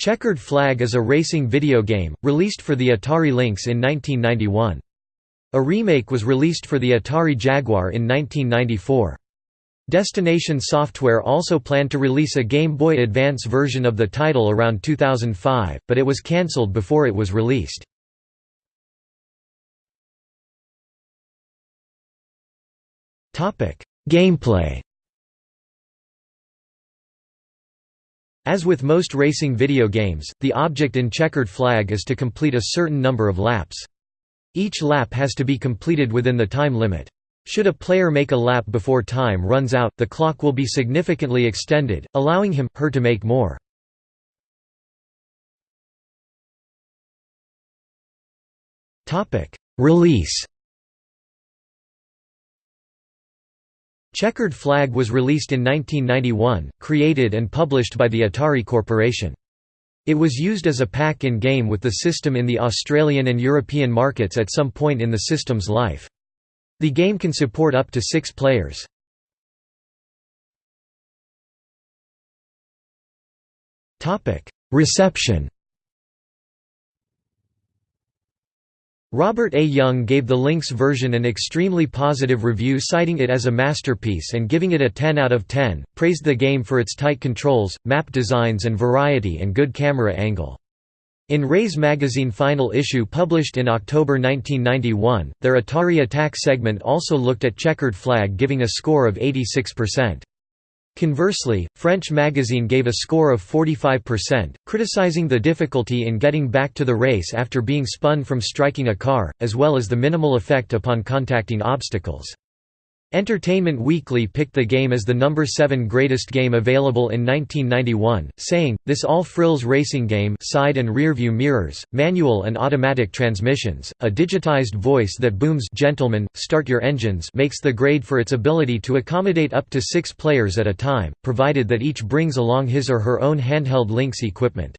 Checkered Flag is a racing video game, released for the Atari Lynx in 1991. A remake was released for the Atari Jaguar in 1994. Destination Software also planned to release a Game Boy Advance version of the title around 2005, but it was cancelled before it was released. Gameplay As with most racing video games, the object in Checkered Flag is to complete a certain number of laps. Each lap has to be completed within the time limit. Should a player make a lap before time runs out, the clock will be significantly extended, allowing him, her to make more. Release Checkered Flag was released in 1991, created and published by the Atari Corporation. It was used as a pack-in-game with the system in the Australian and European markets at some point in the system's life. The game can support up to six players. Reception Robert A. Young gave the Lynx version an extremely positive review citing it as a masterpiece and giving it a 10 out of 10, praised the game for its tight controls, map designs and variety and good camera angle. In Raze magazine final issue published in October 1991, their Atari Attack segment also looked at Checkered Flag giving a score of 86%. Conversely, French magazine gave a score of 45%, criticizing the difficulty in getting back to the race after being spun from striking a car, as well as the minimal effect upon contacting obstacles. Entertainment Weekly picked the game as the number 7 greatest game available in 1991, saying, This all-frills racing game side and rear view mirrors, manual and automatic transmissions, a digitized voice that booms gentlemen, start your engines makes the grade for its ability to accommodate up to six players at a time, provided that each brings along his or her own handheld Lynx equipment.